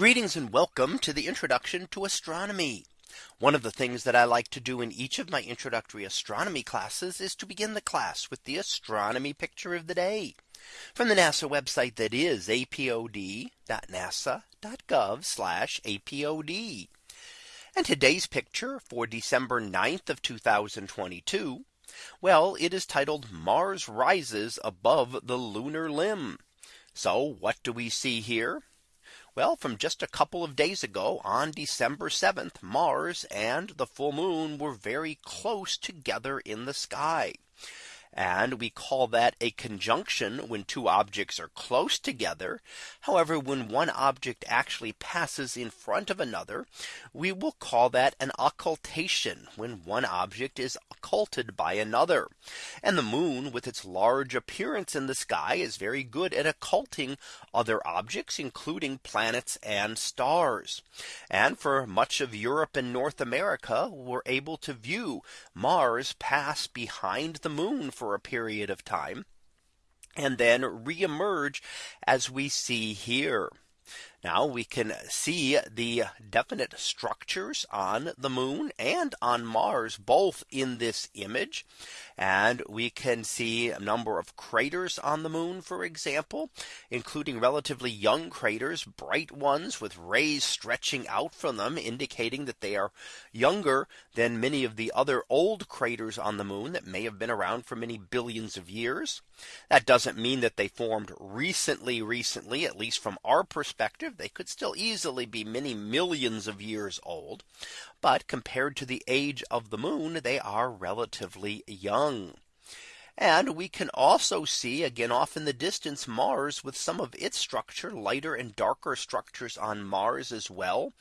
Greetings and welcome to the introduction to astronomy. One of the things that I like to do in each of my introductory astronomy classes is to begin the class with the astronomy picture of the day from the NASA website that is apod.nasa.gov apod. And today's picture for December 9th of 2022. Well, it is titled Mars rises above the lunar limb. So what do we see here? Well, from just a couple of days ago on December 7th, Mars and the full moon were very close together in the sky. And we call that a conjunction when two objects are close together. However, when one object actually passes in front of another, we will call that an occultation when one object is occulted by another. And the moon with its large appearance in the sky is very good at occulting other objects, including planets and stars. And for much of Europe and North America we're able to view Mars pass behind the moon for a period of time and then reemerge as we see here. Now we can see the definite structures on the moon and on Mars both in this image. And we can see a number of craters on the moon, for example, including relatively young craters, bright ones with rays stretching out from them, indicating that they are younger than many of the other old craters on the moon that may have been around for many billions of years. That doesn't mean that they formed recently, recently, at least from our perspective, they could still easily be many millions of years old. But compared to the age of the moon, they are relatively young. And we can also see again off in the distance Mars with some of its structure lighter and darker structures on Mars as well.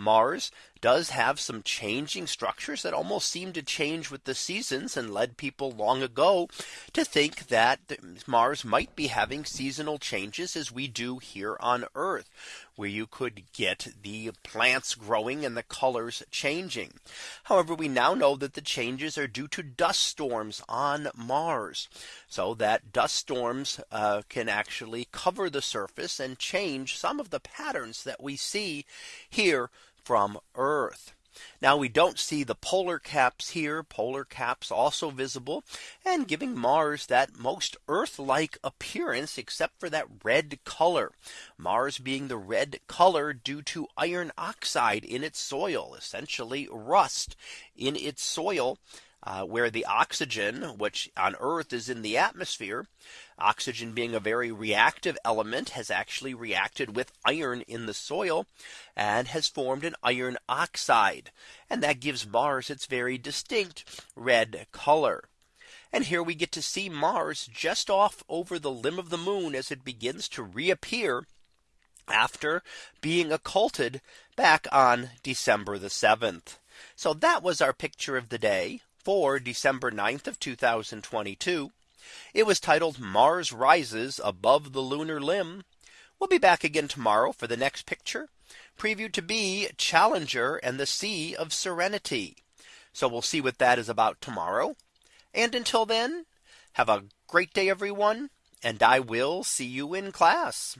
Mars does have some changing structures that almost seem to change with the seasons and led people long ago to think that Mars might be having seasonal changes as we do here on Earth where you could get the plants growing and the colors changing. However, we now know that the changes are due to dust storms on Mars. So that dust storms uh, can actually cover the surface and change some of the patterns that we see here from Earth. Now we don't see the polar caps here. Polar caps also visible and giving Mars that most Earth like appearance except for that red color. Mars being the red color due to iron oxide in its soil essentially rust in its soil uh, where the oxygen, which on Earth is in the atmosphere, oxygen being a very reactive element has actually reacted with iron in the soil and has formed an iron oxide. And that gives Mars its very distinct red color. And here we get to see Mars just off over the limb of the moon as it begins to reappear after being occulted back on December the 7th. So that was our picture of the day for December 9th of 2022. It was titled Mars rises above the lunar limb. We'll be back again tomorrow for the next picture previewed to be Challenger and the Sea of Serenity. So we'll see what that is about tomorrow. And until then, have a great day, everyone. And I will see you in class.